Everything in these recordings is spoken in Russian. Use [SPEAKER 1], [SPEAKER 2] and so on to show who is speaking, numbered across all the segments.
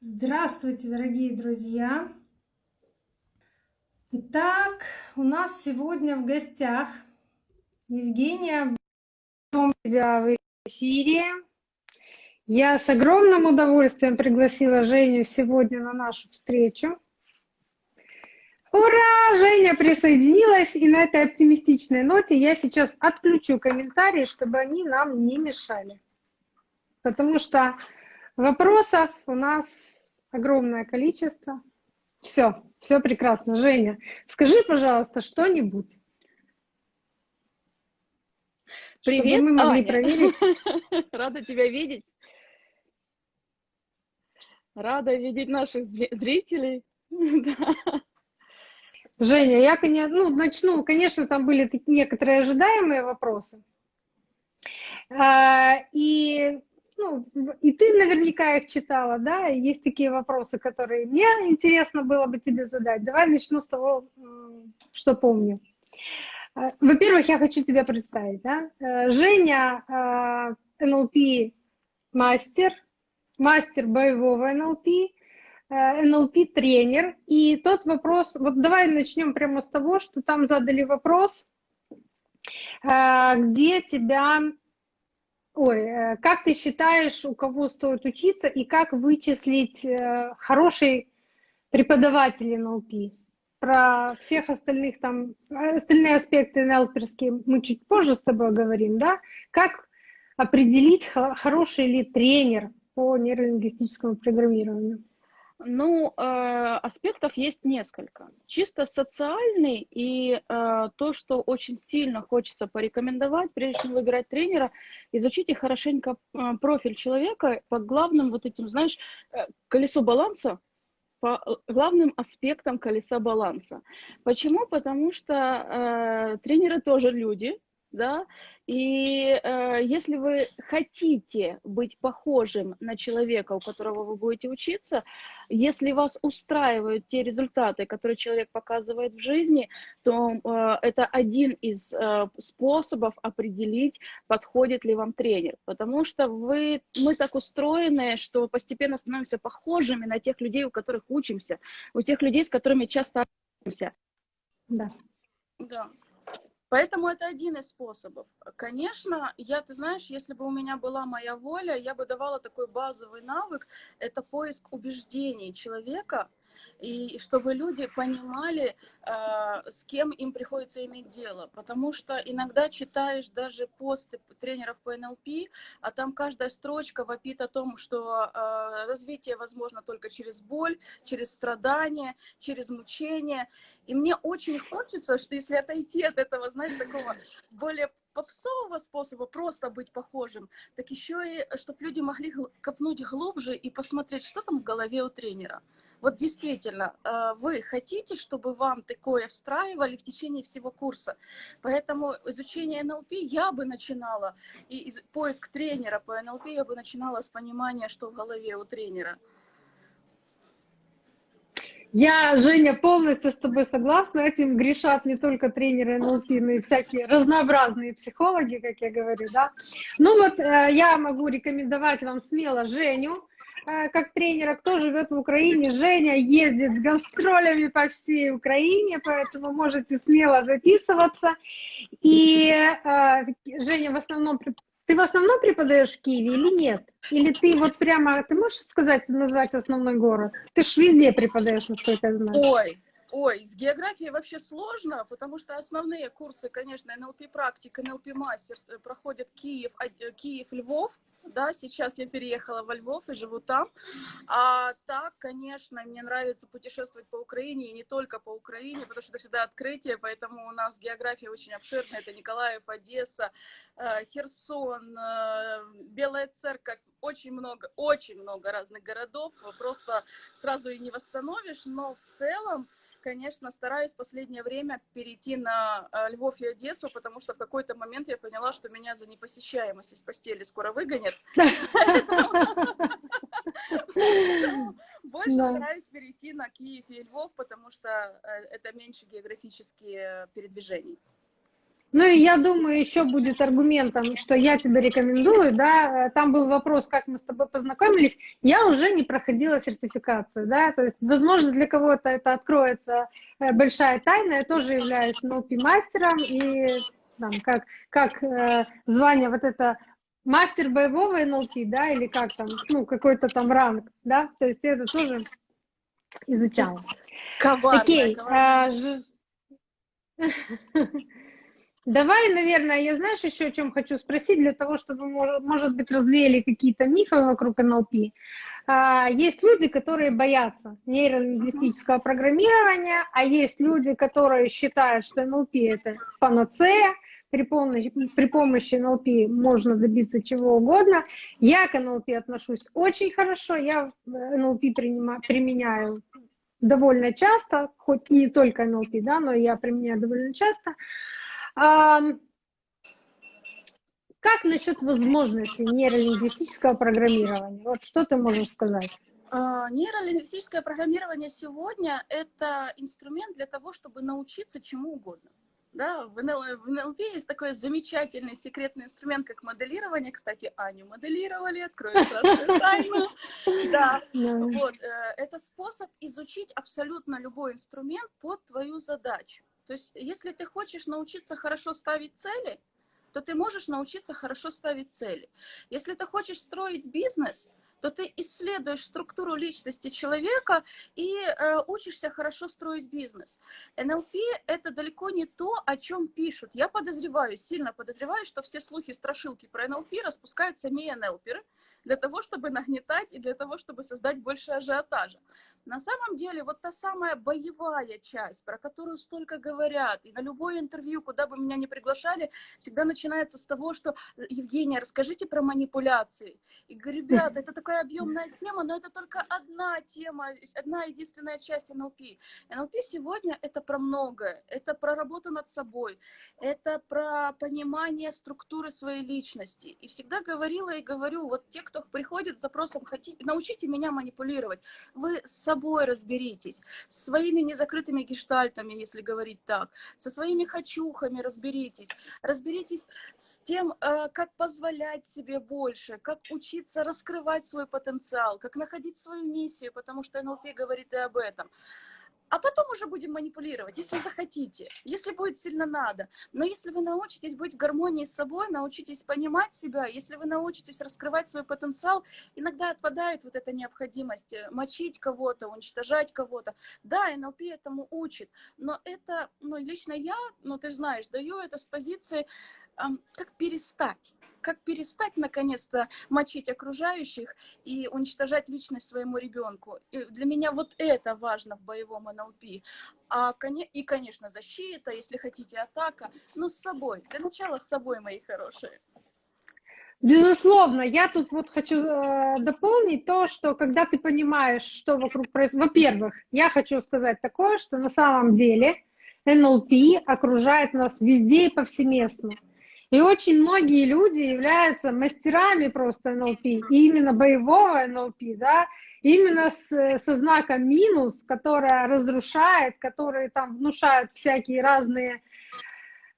[SPEAKER 1] Здравствуйте, дорогие друзья! Итак, у нас сегодня в гостях Евгения тебя в эфире. Я с огромным удовольствием пригласила Женю сегодня на нашу встречу. Ура! Женя присоединилась, и на этой оптимистичной ноте я сейчас отключу комментарии, чтобы они нам не мешали. Потому что вопросов у нас огромное количество. Все, все прекрасно. Женя, скажи, пожалуйста, что-нибудь.
[SPEAKER 2] Привет,
[SPEAKER 1] мы могли Аня. проверить.
[SPEAKER 2] Рада тебя видеть. Рада видеть наших зрителей.
[SPEAKER 1] Женя, я ну, начну. Конечно, там были некоторые ожидаемые вопросы. А, и, ну, и ты наверняка их читала, да? Есть такие вопросы, которые мне интересно было бы тебе задать. Давай начну с того, что помню. А, во-первых, я хочу тебя представить. Да? Э, Женя НЛП мастер, мастер боевого НЛП, НЛП-тренер. И тот вопрос, вот давай начнем прямо с того, что там задали вопрос, э, где тебя, ой, э, как ты считаешь, у кого стоит учиться и как вычислить э, хороший преподаватель НЛП? Про всех остальных там, остальные аспекты НЛПерские мы чуть позже с тобой говорим, да? Как определить, хороший ли тренер по нейролингвистическому программированию?
[SPEAKER 2] Ну, э, аспектов есть несколько. Чисто социальный и э, то, что очень сильно хочется порекомендовать, прежде чем выбирать тренера, изучите хорошенько э, профиль человека по главным вот этим, знаешь, э, колесо баланса, по главным аспектам колеса баланса. Почему? Потому что э, тренеры тоже люди, да, и э, если вы хотите быть похожим на человека, у которого вы будете учиться, если вас устраивают те результаты, которые человек показывает в жизни, то э, это один из э, способов определить, подходит ли вам тренер. Потому что вы, мы так устроены, что постепенно становимся похожими на тех людей, у которых учимся, у тех людей, с которыми часто учимся.
[SPEAKER 1] Да.
[SPEAKER 2] Да. Поэтому это один из способов. Конечно, я, ты знаешь, если бы у меня была моя воля, я бы давала такой базовый навык, это поиск убеждений человека, и чтобы люди понимали, э, с кем им приходится иметь дело. Потому что иногда читаешь даже посты тренеров по НЛП, а там каждая строчка вопит о том, что э, развитие возможно только через боль, через страдания, через мучение. И мне очень хочется, что если отойти от этого, знаешь, такого более попсового способа просто быть похожим, так еще и, чтобы люди могли копнуть глубже и посмотреть, что там в голове у тренера. Вот действительно, э, вы хотите, чтобы вам такое встраивали в течение всего курса. Поэтому изучение НЛП я бы начинала, и поиск тренера по НЛП я бы начинала с понимания, что в голове у тренера.
[SPEAKER 1] Я, Женя, полностью с тобой согласна. Этим грешат не только тренеры НЛП, но и всякие разнообразные психологи, как я говорю, да. Ну вот э, я могу рекомендовать вам смело Женю, как тренера, кто живет в Украине. Женя ездит с гастролями по всей Украине, поэтому можете смело записываться. И э, Женя в основном... Ты в основном преподаешь в Киеве или нет? Или ты вот прямо... Ты можешь сказать, назвать основной город? Ты ж везде преподаешь, насколько я знаю.
[SPEAKER 2] Ой, Ой, с географией вообще сложно, потому что основные курсы, конечно, НЛП практик, НЛП мастер проходят Киев, Киев, Львов, да, сейчас я переехала во Львов и живу там, а так, конечно, мне нравится путешествовать по Украине, и не только по Украине, потому что это всегда открытие, поэтому у нас география очень обширная, это Николаев, Одесса, э, Херсон, э, Белая Церковь, очень много, очень много разных городов, просто сразу и не восстановишь, но в целом, конечно, стараюсь в последнее время перейти на э, Львов и Одессу, потому что в какой-то момент я поняла, что меня за непосещаемость из постели скоро выгонят. Больше стараюсь перейти на Киев и Львов, потому что э, это меньше географические передвижений.
[SPEAKER 1] Ну и я думаю, еще будет аргументом, что я тебе рекомендую, да, там был вопрос, как мы с тобой познакомились, я уже не проходила сертификацию, да, то есть, возможно, для кого-то это откроется э, большая тайна, я тоже являюсь NLP-мастером, и там, как, как э, звание вот это мастер боевого NLP, да, или как там, ну, какой-то там ранг, да, то есть я это тоже изучала.
[SPEAKER 2] Коварная,
[SPEAKER 1] Окей, а, ж... Давай, наверное, я знаешь еще о чем хочу спросить, для того, чтобы, может, быть, развеяли какие-то мифы вокруг НЛП. А, есть люди, которые боятся нейролингвистического программирования, а есть люди, которые считают, что НЛП это панацея, при помощи, при помощи НЛП можно добиться чего угодно. Я к НЛП отношусь очень хорошо, я НЛП применяю довольно часто, хоть и не только НЛП, да, но я применяю довольно часто. Как насчет возможности нейролингвистического программирования? Вот что ты можешь сказать?
[SPEAKER 2] А, нейролингвистическое программирование сегодня – это инструмент для того, чтобы научиться чему угодно. Да, в, НЛ, в НЛП есть такой замечательный секретный инструмент, как моделирование. Кстати, Аню моделировали, открою тайну. Да, вот. Э, это способ изучить абсолютно любой инструмент под твою задачу. То есть, если ты хочешь научиться хорошо ставить цели, то ты можешь научиться хорошо ставить цели. Если ты хочешь строить бизнес, то ты исследуешь структуру личности человека и э, учишься хорошо строить бизнес. НЛП – это далеко не то, о чем пишут. Я подозреваю, сильно подозреваю, что все слухи, страшилки про НЛП распускают сами НЛПеры, для того, чтобы нагнетать и для того, чтобы создать больше ажиотажа. На самом деле, вот та самая боевая часть, про которую столько говорят, и на любое интервью, куда бы меня ни приглашали, всегда начинается с того, что «Евгения, расскажите про манипуляции». И говорю, ребята, это такая объемная тема, но это только одна тема, одна единственная часть НЛП. НЛП сегодня это про многое. Это про работу над собой, это про понимание структуры своей личности. И всегда говорила и говорю, вот те, кто приходит с запросом «хотите, научите меня манипулировать», вы с собой разберитесь, своими незакрытыми гештальтами, если говорить так, со своими хочухами разберитесь, разберитесь с тем, э, как позволять себе больше, как учиться раскрывать свой потенциал, как находить свою миссию, потому что НЛП говорит и об этом а потом уже будем манипулировать, если захотите, если будет сильно надо. Но если вы научитесь быть в гармонии с собой, научитесь понимать себя, если вы научитесь раскрывать свой потенциал, иногда отпадает вот эта необходимость э, мочить кого-то, уничтожать кого-то. Да, НЛП этому учит, но это, ну, лично я, ну, ты знаешь, даю это с позиции как перестать, как перестать наконец-то мочить окружающих и уничтожать личность своему ребенку. И для меня вот это важно в боевом НЛП. А, и, конечно, защита, если хотите, атака, но с собой. Для начала с собой, мои хорошие.
[SPEAKER 1] Безусловно, я тут вот хочу э, дополнить то, что когда ты понимаешь, что вокруг происходит, во-первых, я хочу сказать такое, что на самом деле НЛП окружает нас везде и повсеместно. И очень многие люди являются мастерами просто НЛП, и именно боевого НЛП, да, именно с, со знаком минус, которая разрушает, которые там внушают всякие разные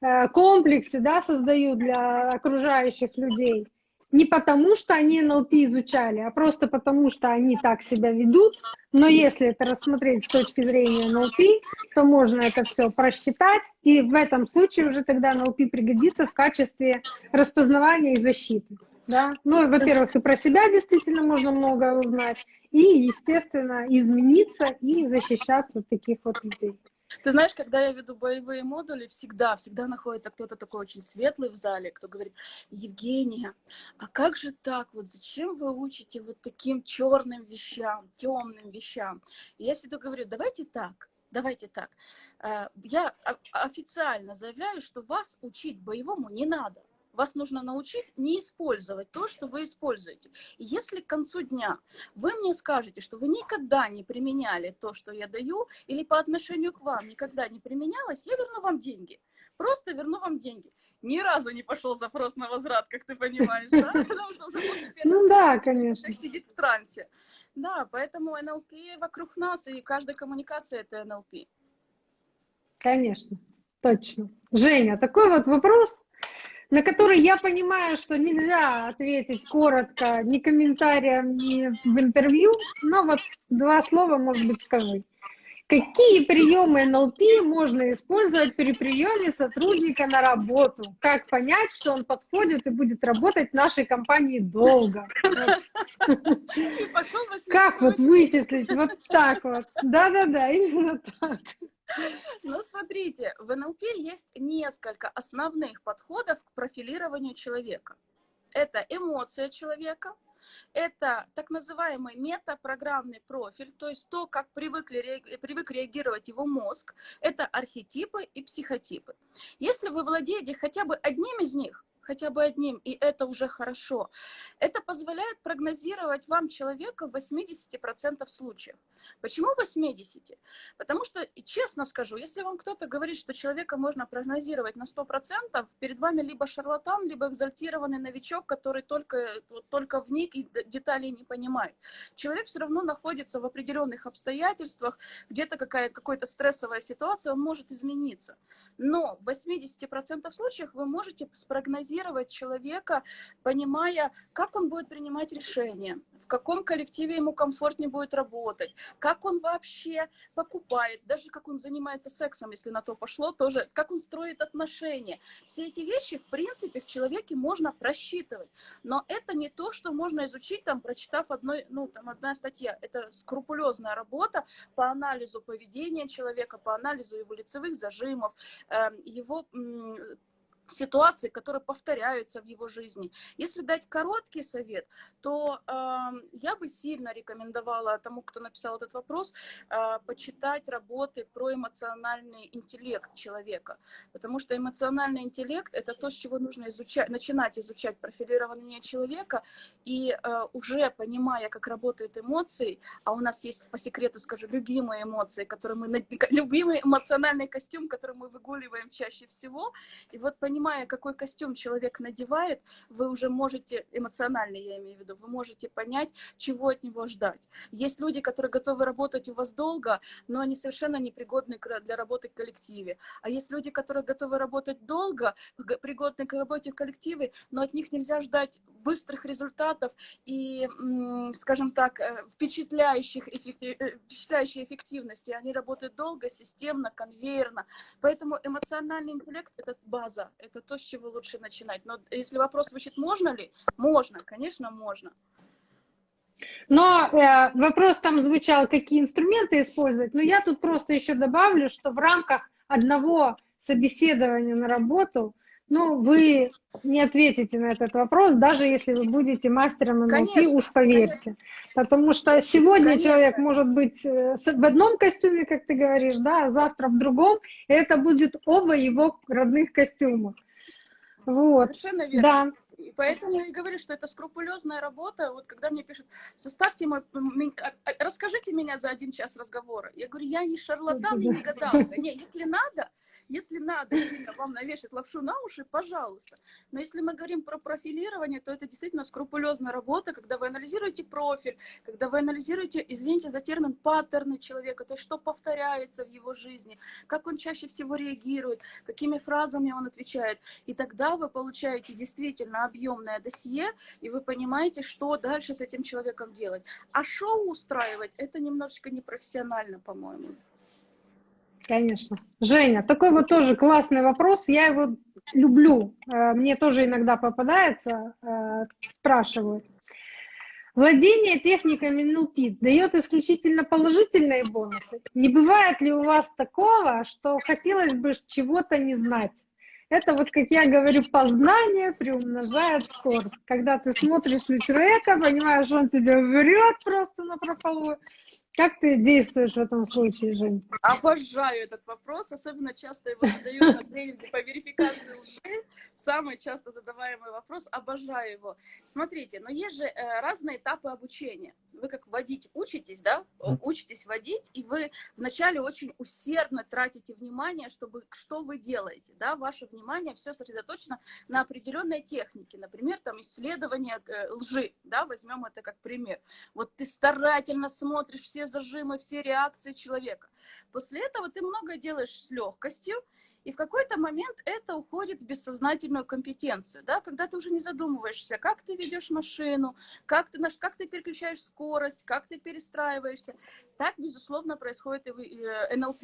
[SPEAKER 1] э, комплексы, да, создают для окружающих людей не потому, что они НЛП изучали, а просто потому, что они так себя ведут. Но если это рассмотреть с точки зрения НЛП, то можно это все просчитать, и в этом случае уже тогда НЛП пригодится в качестве распознавания и защиты. Да? Ну, во-первых, и про себя действительно можно много узнать, и, естественно, измениться и защищаться от таких вот людей.
[SPEAKER 2] Ты знаешь, когда я веду боевые модули, всегда, всегда находится кто-то такой очень светлый в зале, кто говорит, Евгения, а как же так, вот зачем вы учите вот таким черным вещам, темным вещам? И я всегда говорю, давайте так, давайте так. Э, я официально заявляю, что вас учить боевому не надо. Вас нужно научить не использовать то, что вы используете. И если к концу дня вы мне скажете, что вы никогда не применяли то, что я даю, или по отношению к вам никогда не применялось, я верну вам деньги. Просто верну вам деньги. Ни разу не пошел запрос на возврат, как ты понимаешь, да? Потому что уже
[SPEAKER 1] после Ну да, конечно.
[SPEAKER 2] сидит в трансе. Да, поэтому НЛП вокруг нас, и каждая коммуникация — это НЛП.
[SPEAKER 1] Конечно. Точно. Женя, такой вот вопрос, на который я понимаю, что нельзя ответить коротко ни комментарием, ни в интервью, но вот два слова, может быть, скажи. Какие приемы НЛП можно использовать при приеме сотрудника на работу? Как понять, что он подходит и будет работать в нашей компании долго? Как вот вычислить? Вот так вот. Да-да-да, именно так.
[SPEAKER 2] Ну, смотрите, в НЛП есть несколько основных подходов к профилированию человека. Это эмоция человека, это так называемый метапрограммный профиль, то есть то, как привыкли, привык реагировать его мозг. Это архетипы и психотипы. Если вы владеете хотя бы одним из них, хотя бы одним, и это уже хорошо. Это позволяет прогнозировать вам человека в 80% случаев. Почему 80? Потому что, честно скажу, если вам кто-то говорит, что человека можно прогнозировать на 100%, перед вами либо шарлатан, либо экзальтированный новичок, который только, вот, только вник и деталей не понимает. Человек все равно находится в определенных обстоятельствах, где-то какая-то стрессовая ситуация, он может измениться. Но в 80% случаев вы можете спрогнозировать человека, понимая, как он будет принимать решения, в каком коллективе ему комфортнее будет работать, как он вообще покупает, даже как он занимается сексом, если на то пошло, тоже, как он строит отношения. Все эти вещи, в принципе, в человеке можно просчитывать. Но это не то, что можно изучить, там, прочитав одной, ну, там, одна статья. Это скрупулезная работа по анализу поведения человека, по анализу его лицевых зажимов, эм, его ситуации, которые повторяются в его жизни. Если дать короткий совет, то э, я бы сильно рекомендовала тому, кто написал этот вопрос, э, почитать работы про эмоциональный интеллект человека, потому что эмоциональный интеллект это то, с чего нужно изучать, начинать изучать профилирование человека. И э, уже понимая, как работают эмоции, а у нас есть по секрету скажу любимые эмоции, которые мы любимый эмоциональный костюм, который мы выгуливаем чаще всего, и вот понимая понимая, какой костюм человек надевает, вы уже можете, эмоционально я имею в виду, вы можете понять, чего от него ждать. Есть люди, которые готовы работать у вас долго, но они совершенно непригодны для работы в коллективе. А есть люди, которые готовы работать долго, пригодны к работе в коллективе, но от них нельзя ждать быстрых результатов и, скажем так, э, впечатляющих, э, впечатляющей эффективности. Они работают долго, системно, конвейерно. Поэтому эмоциональный интеллект — это база, это то, с чего лучше начинать. Но если вопрос звучит, можно ли? Можно, конечно, можно.
[SPEAKER 1] Но э, вопрос там звучал, какие инструменты использовать. Но я тут просто еще добавлю, что в рамках одного собеседования на работу, ну, вы не ответите на этот вопрос, даже если вы будете мастером НЛП, уж поверьте. Конечно. Потому что сегодня конечно. человек может быть э, в одном костюме, как ты говоришь, да, а завтра в другом, и это будет оба его родных костюма. Вот.
[SPEAKER 2] Совершенно верно. Да. И поэтому я и говорю, что это скрупулезная работа. Вот когда мне пишут, составьте мой, а, а, расскажите меня за один час разговора. Я говорю, я не шарлатан и не гадалка. Не, если надо, если надо вам навешать лапшу на уши, пожалуйста. Но если мы говорим про профилирование, то это действительно скрупулезная работа, когда вы анализируете профиль, когда вы анализируете, извините за термин, паттерны человека, то есть что повторяется в его жизни, как он чаще всего реагирует, какими фразами он отвечает. И тогда вы получаете действительно объемное досье, и вы понимаете, что дальше с этим человеком делать. А шоу устраивать, это немножечко непрофессионально, по-моему.
[SPEAKER 1] Конечно. Женя, такой вот тоже классный вопрос. Я его люблю. Э, мне тоже иногда попадается, э, спрашивают. Владение техниками NLP дает исключительно положительные бонусы. Не бывает ли у вас такого, что хотелось бы чего-то не знать? Это вот, как я говорю, познание приумножает скорость. Когда ты смотришь на человека, понимаешь, он тебе врет просто на прополу, как ты действуешь в этом случае, Жень?
[SPEAKER 2] Обожаю этот вопрос, особенно часто его задаю на тренинге по верификации лжи. Самый часто задаваемый вопрос, обожаю его. Смотрите, но есть же э, разные этапы обучения. Вы как водить учитесь, да? Учитесь водить, и вы вначале очень усердно тратите внимание, чтобы что вы делаете, да? Ваше внимание все сосредоточено на определенной технике, например, там исследование э, лжи, да? Возьмем это как пример. Вот ты старательно смотришь все зажимы, все реакции человека. После этого ты много делаешь с легкостью, И в какой-то момент это уходит в бессознательную компетенцию, да, когда ты уже не задумываешься, как ты ведешь машину, как ты, как ты переключаешь скорость, как ты перестраиваешься. Так, безусловно, происходит и в э, НЛП.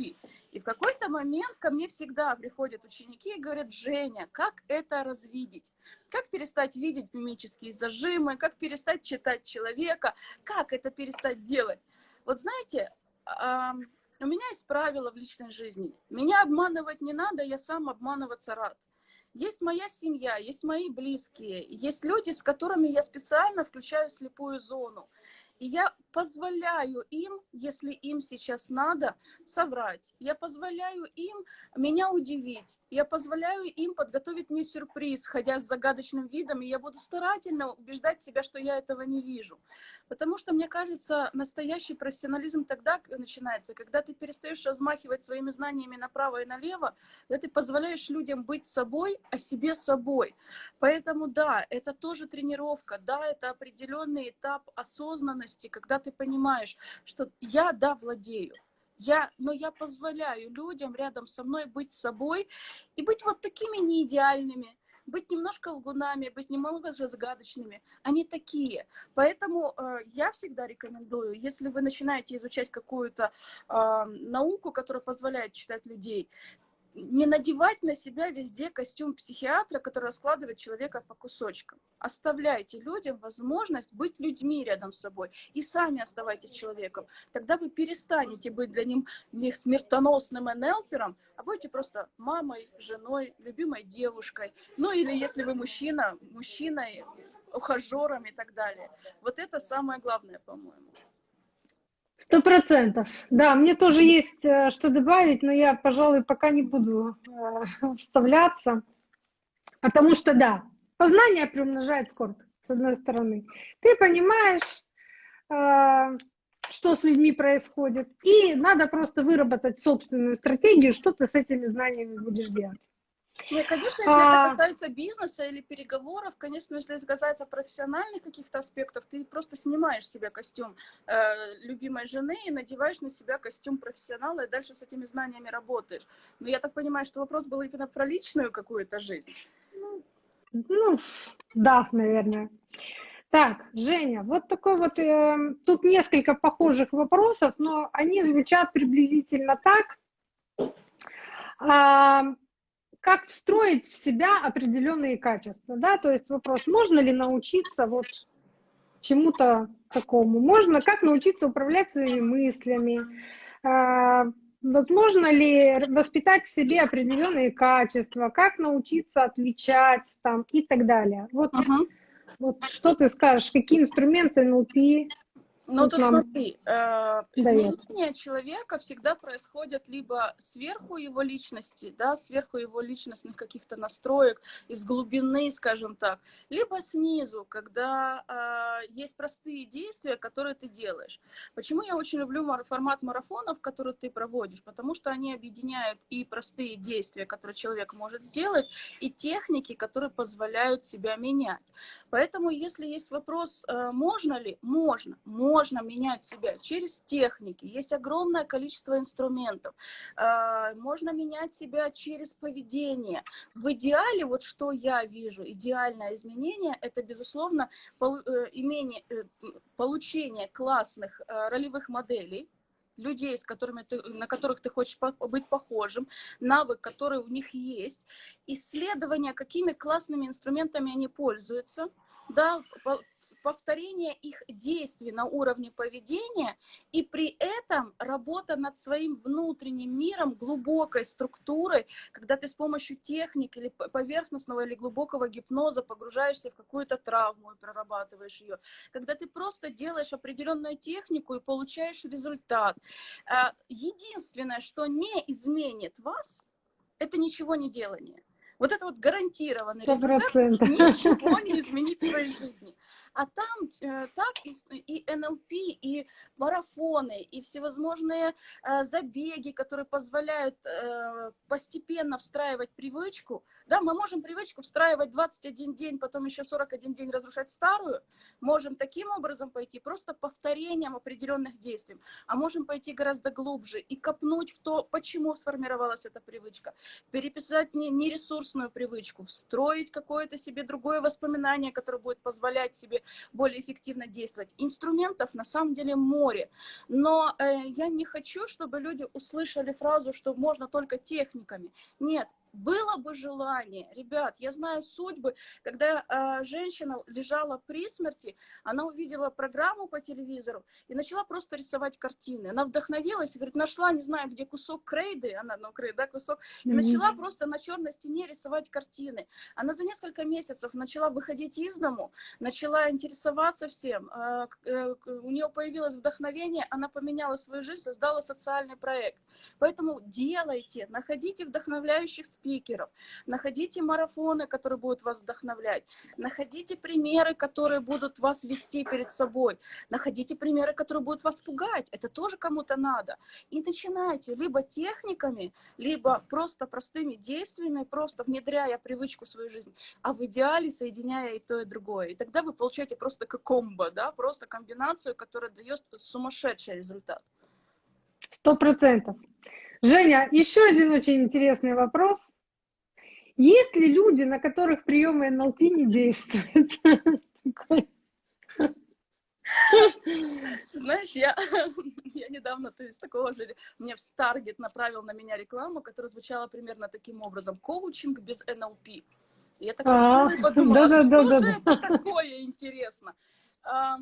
[SPEAKER 2] И в какой-то момент ко мне всегда приходят ученики и говорят, Женя, как это развидеть? Как перестать видеть мимические зажимы, как перестать читать человека, как это перестать делать? Вот знаете, у меня есть правила в личной жизни. Меня обманывать не надо, я сам обманываться рад. Есть моя семья, есть мои близкие, есть люди, с которыми я специально включаю слепую зону. И я позволяю им, если им сейчас надо, соврать. Я позволяю им меня удивить. Я позволяю им подготовить мне сюрприз, ходя с загадочным видом, и я буду старательно убеждать себя, что я этого не вижу. Потому что, мне кажется, настоящий профессионализм тогда начинается, когда ты перестаешь размахивать своими знаниями направо и налево, когда ты позволяешь людям быть собой, а себе собой. Поэтому да, это тоже тренировка, да, это определенный этап осознанности, когда ты понимаешь, что я, да, владею, я, но я позволяю людям рядом со мной быть собой и быть вот такими неидеальными, быть немножко лгунами, быть немного загадочными. Они такие. Поэтому э, я всегда рекомендую, если вы начинаете изучать какую-то э, науку, которая позволяет читать людей, не надевать на себя везде костюм психиатра, который раскладывает человека по кусочкам. Оставляйте людям возможность быть людьми рядом с собой и сами оставайтесь человеком. Тогда вы перестанете быть для них, смертоносным энелпером, а будете просто мамой, женой, любимой девушкой. Ну или если вы мужчина, мужчиной, ухажером и так далее. Вот это самое главное, по-моему.
[SPEAKER 1] Сто процентов. Да, мне тоже есть э, что добавить, но я, пожалуй, пока не буду э, вставляться. Потому что, да, познание приумножает скорбь, с одной стороны. Ты понимаешь, э, что с людьми происходит, и надо просто выработать собственную стратегию, что ты с этими знаниями будешь делать.
[SPEAKER 2] Ну и, конечно, если а... это касается бизнеса или переговоров, конечно, если это касается профессиональных каких-то аспектов, ты просто снимаешь себе костюм э, любимой жены и надеваешь на себя костюм профессионала, и дальше с этими знаниями работаешь. Но я так понимаю, что вопрос был именно про личную какую-то жизнь.
[SPEAKER 1] Ну, да, наверное. Так, Женя, вот такой вот, э, тут несколько похожих вопросов, но они звучат приблизительно так. Как встроить в себя определенные качества, да, то есть вопрос, можно ли научиться вот чему-то такому, можно, как научиться управлять своими мыслями, а, возможно ли воспитать в себе определенные качества, как научиться отличать там и так далее. Вот, uh -huh. вот что ты скажешь, какие инструменты? НЛП
[SPEAKER 2] ну, вот тут нам... смотри, э, изменения человека всегда происходят либо сверху его личности, да, сверху его личностных каких-то настроек, из глубины, скажем так, либо снизу, когда э, есть простые действия, которые ты делаешь. Почему я очень люблю формат марафонов, который ты проводишь? Потому что они объединяют и простые действия, которые человек может сделать, и техники, которые позволяют себя менять. Поэтому, если есть вопрос, э, можно ли, можно, можно менять себя через техники. Есть огромное количество инструментов. Э, можно менять себя через поведение. В идеале, вот что я вижу, идеальное изменение, это, безусловно, э, имение, получение классных ролевых моделей, людей, с которыми ты, на которых ты хочешь быть похожим, навык, который у них есть, исследование, какими классными инструментами они пользуются – да, повторение их действий на уровне поведения и при этом работа над своим внутренним миром, глубокой структурой, когда ты с помощью техник или поверхностного или глубокого гипноза погружаешься в какую-то травму и прорабатываешь ее, когда ты просто делаешь определенную технику и получаешь результат. А, единственное, что не изменит вас, это ничего не делание. Вот это вот гарантированный
[SPEAKER 1] 100%.
[SPEAKER 2] результат, ничего не изменить в своей жизни. А там э, так и, и НЛП, и марафоны, и всевозможные э, забеги, которые позволяют э, постепенно встраивать привычку. Да, мы можем привычку встраивать 21 день, потом еще 41 день разрушать старую. Можем таким образом пойти, просто повторением определенных действий. А можем пойти гораздо глубже и копнуть в то, почему сформировалась эта привычка. Переписать не, не ресурсную привычку, встроить какое-то себе другое воспоминание, которое будет позволять себе более эффективно действовать. Инструментов на самом деле море. Но э, я не хочу, чтобы люди услышали фразу, что можно только техниками. Нет, было бы желание, ребят, я знаю судьбы, когда э, женщина лежала при смерти, она увидела программу по телевизору и начала просто рисовать картины. Она вдохновилась, говорит, нашла, не знаю, где кусок крейды, она, ну, крейда, да, кусок, и mm-hmm. начала просто на черной стене рисовать картины. Она за несколько месяцев начала выходить из дому, начала интересоваться всем, э, э, у нее появилось вдохновение, она поменяла свою жизнь, создала социальный проект. Поэтому делайте, находите вдохновляющих спикеров, находите марафоны, которые будут вас вдохновлять, находите примеры, которые будут вас вести перед собой, находите примеры, которые будут вас пугать, это тоже кому-то надо. И начинайте либо техниками, либо просто простыми действиями, просто внедряя привычку в свою жизнь, а в идеале соединяя и то, и другое. И тогда вы получаете просто как комбо, да, просто комбинацию, которая дает сумасшедший результат.
[SPEAKER 1] Сто процентов. Женя, еще один очень интересный вопрос. Есть ли люди, на которых приемы НЛП не действуют?
[SPEAKER 2] Знаешь, я, я недавно то есть, такого же, мне в Старгет направил на меня рекламу, которая звучала примерно таким образом. Коучинг без НЛП. Я так а, подумала, да, да, да, да, это такое интересно. А,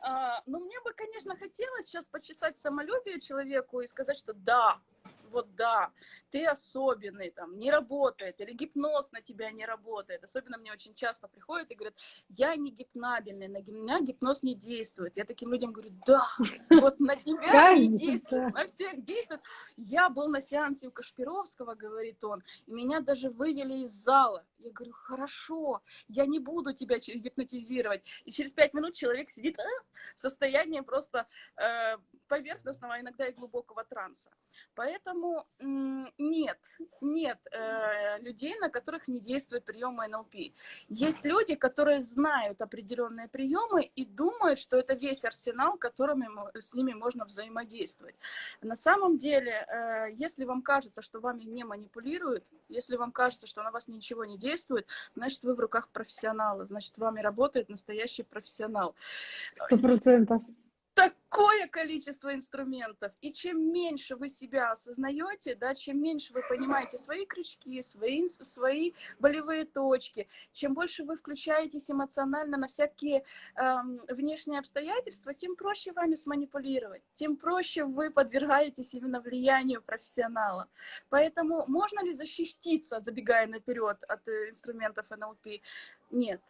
[SPEAKER 2] а, ну, мне бы, конечно, хотелось сейчас почесать самолюбие человеку и сказать, что да, вот да, ты особенный, там, не работает, или гипноз на тебя не работает. Особенно мне очень часто приходят и говорят, я не гипнабельный, на меня гипноз не действует. Я таким людям говорю, да, вот на тебя не действует, на всех действует. Я был на сеансе у Кашпировского, говорит он, и меня даже вывели из зала. Я говорю, хорошо, я не буду тебя гипнотизировать. И через пять минут человек сидит э, в состоянии просто э, поверхностного, а иногда и глубокого транса. Поэтому нет, нет э, людей, на которых не действует приемы НЛП. Есть люди, которые знают определенные приемы и думают, что это весь арсенал, которыми с ними можно взаимодействовать. На самом деле, э, если вам кажется, что вами не манипулируют, если вам кажется, что на вас ничего не действует, значит, вы в руках профессионала, значит, вами работает настоящий профессионал.
[SPEAKER 1] Сто процентов
[SPEAKER 2] такое количество инструментов. И чем меньше вы себя осознаете, да, чем меньше вы понимаете свои крючки, свои, свои болевые точки, чем больше вы включаетесь эмоционально на всякие эм, внешние обстоятельства, тем проще вами сманипулировать, тем проще вы подвергаетесь именно влиянию профессионала. Поэтому можно ли защититься, забегая наперед от э, инструментов НЛП? Нет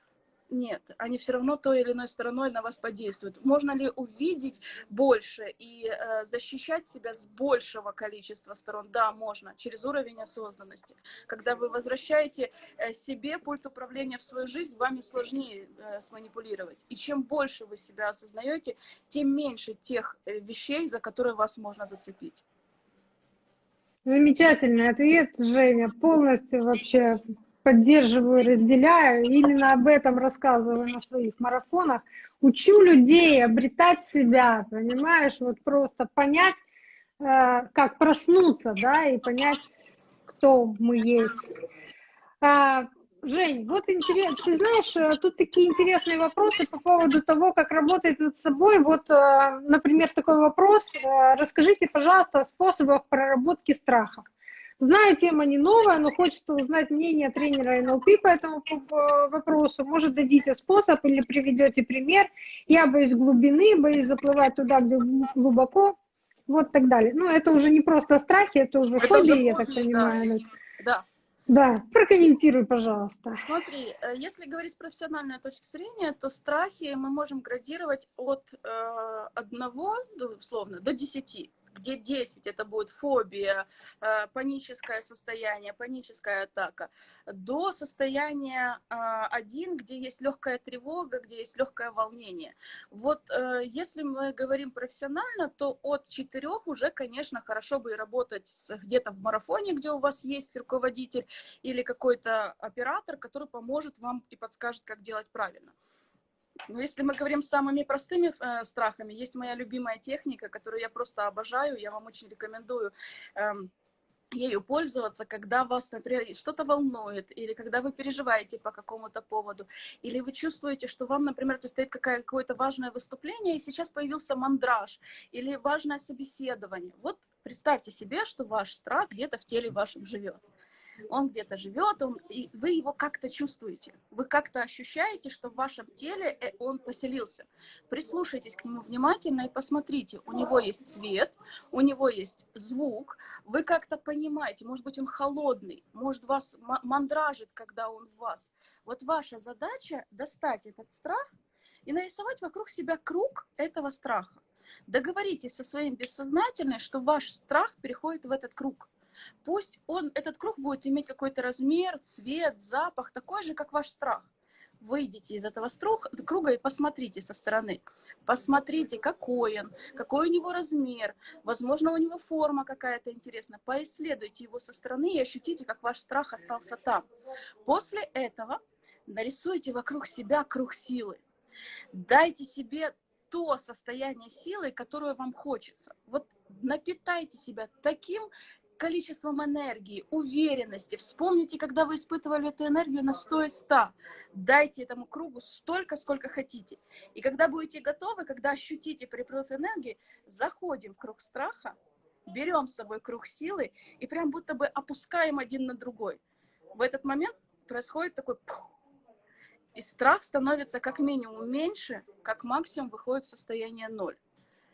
[SPEAKER 2] нет, они все равно той или иной стороной на вас подействуют. Можно ли увидеть больше и э, защищать себя с большего количества сторон? Да, можно, через уровень осознанности. Когда вы возвращаете э, себе пульт управления в свою жизнь, вами сложнее э, сманипулировать. И чем больше вы себя осознаете, тем меньше тех э, вещей, за которые вас можно зацепить.
[SPEAKER 1] Замечательный ответ, Женя. Полностью вообще поддерживаю, разделяю. Именно об этом рассказываю на своих марафонах. Учу людей обретать себя, понимаешь, вот просто понять, э, как проснуться, да, и понять, кто мы есть. А, Жень, вот интересно, ты знаешь, э, тут такие интересные вопросы по поводу того, как работает над собой. Вот, э, например, такой вопрос. Расскажите, пожалуйста, о способах проработки страха. Знаю, тема не новая, но хочется узнать мнение тренера НЛП по этому вопросу. Может, дадите способ или приведете пример. Я боюсь глубины, боюсь заплывать туда, где глубоко. Вот так далее. Ну, это уже не просто страхи, это уже это фобии, уже я так понимаю. Да. Да, прокомментируй, пожалуйста.
[SPEAKER 2] Смотри, э, если говорить с профессиональной точки зрения, то страхи мы можем градировать от э, одного, условно, до десяти. Где 10 это будет фобия, э, паническое состояние, паническая атака, до состояния 1, где есть легкая тревога, где есть легкое волнение. Вот если мы говорим профессионально, то от 4 уже, конечно, хорошо бы работать где-то в марафоне, где у вас есть руководитель или какой-то оператор, который поможет вам и подскажет, как делать правильно. Но если мы говорим самыми простыми э, страхами, есть моя любимая техника, которую я просто обожаю, я вам очень рекомендую э, ею пользоваться, когда вас, например, что-то волнует, или когда вы переживаете по какому-то поводу, или вы чувствуете, что вам, например, предстоит какое-то важное выступление, и сейчас появился мандраж, или важное собеседование. Вот представьте себе, что ваш страх где-то в теле вашем живет он где-то живет, он, и вы его как-то чувствуете, вы как-то ощущаете, что в вашем теле э, он поселился. Прислушайтесь к нему внимательно и посмотрите, у него есть цвет, у него есть звук, вы как-то понимаете, может быть, он холодный, может, вас мандражит, когда он в вас. Вот ваша задача достать этот страх и нарисовать вокруг себя круг этого страха. Договоритесь со своим бессознательным, что ваш страх переходит в этот круг. Пусть он, этот круг будет иметь какой-то размер, цвет, запах, такой же, как ваш страх. Выйдите из этого круга и посмотрите со стороны. Посмотрите, какой он, какой у него размер, возможно, у него форма какая-то интересная. Поисследуйте его со стороны и ощутите, как ваш страх остался там. После этого нарисуйте вокруг себя круг силы. Дайте себе то состояние силы, которое вам хочется. Вот напитайте себя таким количеством энергии, уверенности. Вспомните, когда вы испытывали эту энергию на 100 и 100. Дайте этому кругу столько, сколько хотите. И когда будете готовы, когда ощутите приплыв энергии, заходим в круг страха, берем с собой круг силы и прям будто бы опускаем один на другой. В этот момент происходит такой пух, и страх становится как минимум меньше, как максимум выходит в состояние ноль.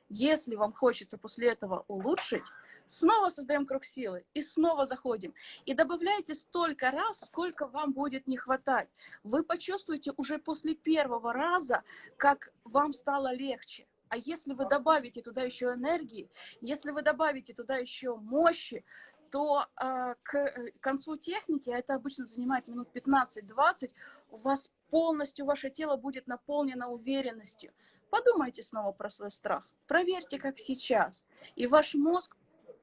[SPEAKER 2] Если вам хочется после этого улучшить, снова создаем круг силы и снова заходим. И добавляйте столько раз, сколько вам будет не хватать. Вы почувствуете уже после первого раза, как вам стало легче. А если вы добавите туда еще энергии, если вы добавите туда еще мощи, то э, к концу техники, а это обычно занимает минут 15-20, у вас полностью ваше тело будет наполнено уверенностью. Подумайте снова про свой страх. Проверьте, как сейчас. И ваш мозг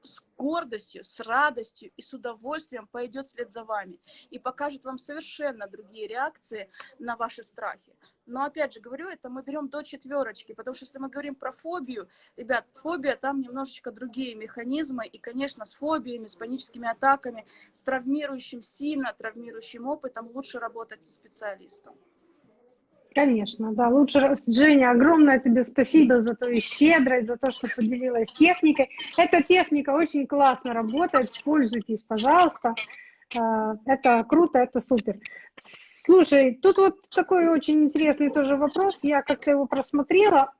[SPEAKER 2] с гордостью, с радостью и с удовольствием пойдет вслед за вами и покажет вам совершенно другие реакции на ваши страхи. Но опять же говорю, это мы берем до четверочки, потому что если мы говорим про фобию, ребят, фобия там немножечко другие механизмы, и, конечно, с фобиями, с паническими атаками, с травмирующим, сильно травмирующим опытом лучше работать со специалистом.
[SPEAKER 1] Конечно, да. Лучше, Женя, огромное тебе спасибо за твою щедрость, за то, что поделилась техникой. Эта техника очень классно работает, пользуйтесь, пожалуйста. А, это круто, это супер. Слушай, тут вот такой очень интересный тоже вопрос, я как-то его просмотрела.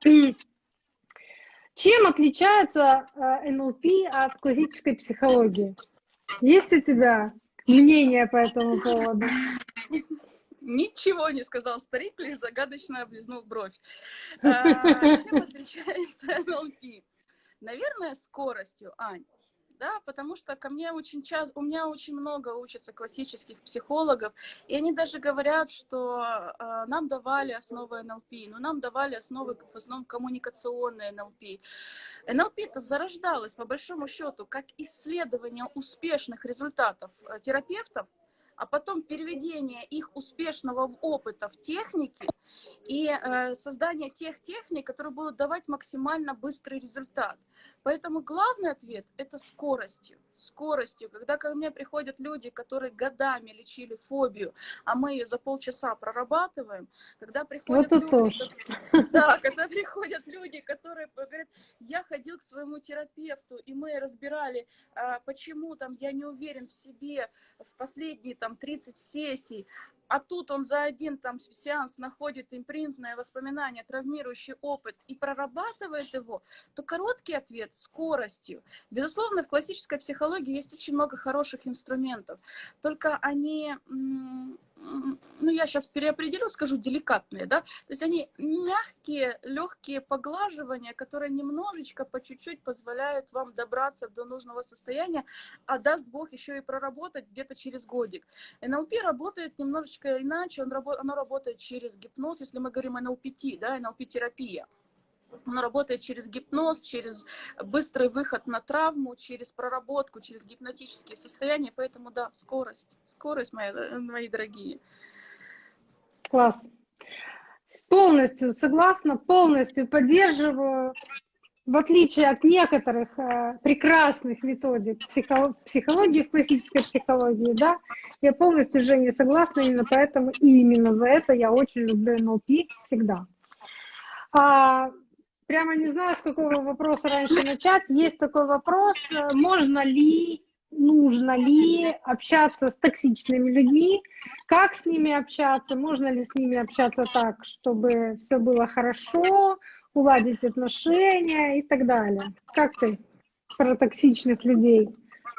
[SPEAKER 1] Чем отличается а, НЛП от классической психологии? Есть у тебя мнение по этому поводу?
[SPEAKER 2] Ничего не сказал старик, лишь загадочно облизнул бровь. А, чем отличается НЛП? Наверное, скоростью, Ань. Да, потому что ко мне очень часто, у меня очень много учатся классических психологов, и они даже говорят, что э, нам давали основы НЛП, но нам давали основы в основном коммуникационные НЛП. НЛП-то зарождалось, по большому счету, как исследование успешных результатов э, терапевтов а потом переведение их успешного опыта в техники и э, создание тех техник, которые будут давать максимально быстрый результат. Поэтому главный ответ – это скоростью. Скоростью. Когда ко мне приходят люди, которые годами лечили фобию, а мы ее за полчаса прорабатываем, когда приходят вот люди, тоже. да, когда приходят люди, которые говорят, я ходил к своему терапевту, и мы разбирали, а, почему там я не уверен в себе в последние там 30 сессий, а тут он за один там сеанс находит импринтное воспоминание, травмирующий опыт и прорабатывает его, то короткий ответ – скоростью. Безусловно, в классической психологии есть очень много хороших инструментов, только они ну, я сейчас переопределю, скажу деликатные, да, то есть они мягкие, легкие поглаживания, которые немножечко, по чуть-чуть позволяют вам добраться до нужного состояния, а даст Бог еще и проработать где-то через годик. НЛП работает немножечко иначе, он, оно работает через гипноз, если мы говорим НЛПТ, да, НЛП-терапия. Он работает через гипноз, через быстрый выход на травму, через проработку, через гипнотические состояния. Поэтому да, скорость, скорость, мои, мои дорогие.
[SPEAKER 1] Класс. Полностью согласна, полностью поддерживаю. В отличие от некоторых э, прекрасных методик психо психологии, классической психологии, да, я полностью уже не согласна, именно поэтому и именно за это я очень люблю НЛП всегда. А, прямо не знаю, с какого вопроса раньше начать. Есть такой вопрос, э, можно ли, нужно ли общаться с токсичными людьми, как с ними общаться, можно ли с ними общаться так, чтобы все было хорошо, уладить отношения и так далее. Как ты про токсичных людей?